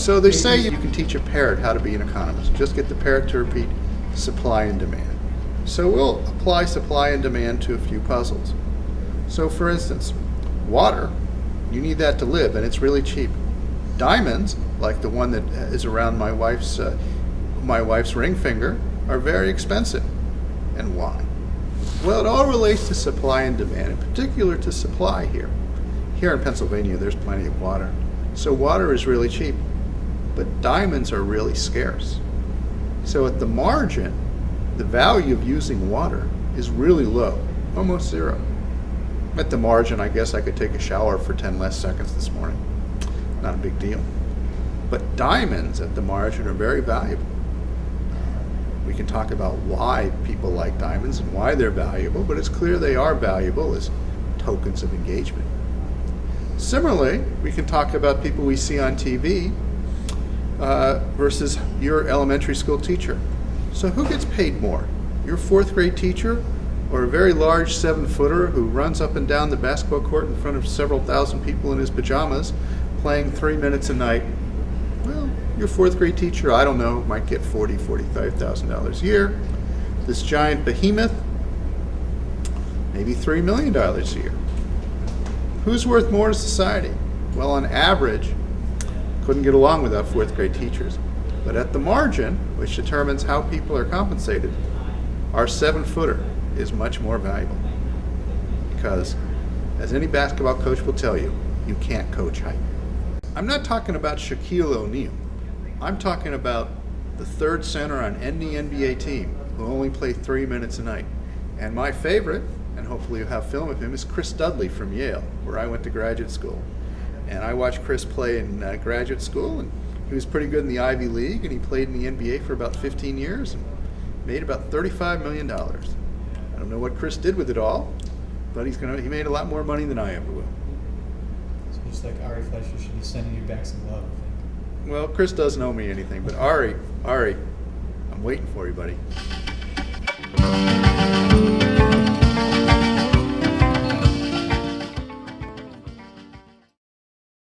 So they say you can teach a parrot how to be an economist. Just get the parrot to repeat supply and demand. So we'll apply supply and demand to a few puzzles. So for instance, water, you need that to live and it's really cheap. Diamonds, like the one that is around my wife's, uh, my wife's ring finger, are very expensive. And why? Well, it all relates to supply and demand, in particular to supply here. Here in Pennsylvania, there's plenty of water. So water is really cheap, but diamonds are really scarce. So at the margin, the value of using water is really low, almost zero. At the margin, I guess I could take a shower for 10 less seconds this morning. Not a big deal. But diamonds at the margin are very valuable. We can talk about why people like diamonds and why they're valuable, but it's clear they are valuable as tokens of engagement. Similarly, we can talk about people we see on TV uh, versus your elementary school teacher. So who gets paid more? Your fourth grade teacher or a very large seven footer who runs up and down the basketball court in front of several thousand people in his pajamas playing three minutes a night? Well, your fourth grade teacher, I don't know, might get forty, forty-five thousand dollars a year. This giant behemoth, maybe three million dollars a year. Who's worth more to society? Well, on average, couldn't get along without fourth grade teachers. But at the margin, which determines how people are compensated, our seven footer is much more valuable. Because, as any basketball coach will tell you, you can't coach height. I'm not talking about Shaquille O'Neal. I'm talking about the third center on any NBA team who only play three minutes a night. And my favorite, and hopefully you'll have film of him, is Chris Dudley from Yale, where I went to graduate school. And I watched Chris play in uh, graduate school, and he was pretty good in the Ivy League, and he played in the NBA for about 15 years and made about $35 million. I don't know what Chris did with it all, but he's gonna, he made a lot more money than I ever will. So just like Ari Fleischer should be sending you back some love, I think. Well, Chris doesn't owe me anything, but Ari, Ari, I'm waiting for you, buddy.